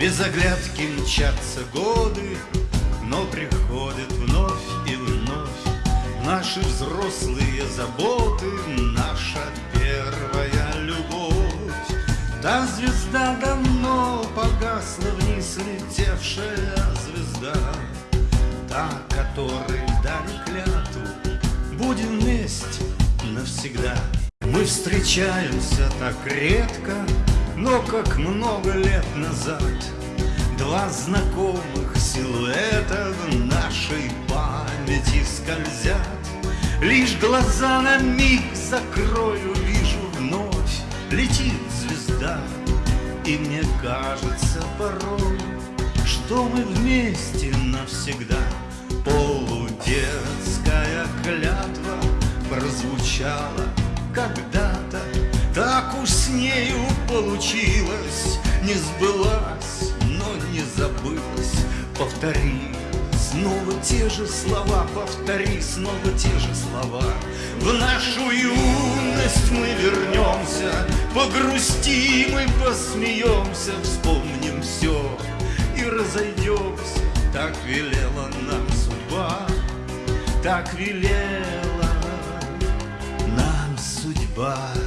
Без оглядки мчатся годы, но приходят вновь и вновь Наши взрослые заботы, наша первая любовь. Та звезда давно погасла вниз, летевшая звезда, Та, которой дали клятву, будем вместе навсегда. Мы встречаемся так редко, но как много лет назад Два знакомых силуэта в нашей памяти скользят Лишь глаза на миг закрою, вижу вновь Летит звезда, и мне кажется порой Что мы вместе навсегда. Полудетская клятва прозвучала когда-то Так уж с нею получилось. Не сбылась, но не забылась. Повтори снова те же слова Повтори снова те же слова. В нашу юность мы вернемся Погрустим и посмеемся. Вспомним все и разойдемся. Так велела нам судьба Так велела судьба.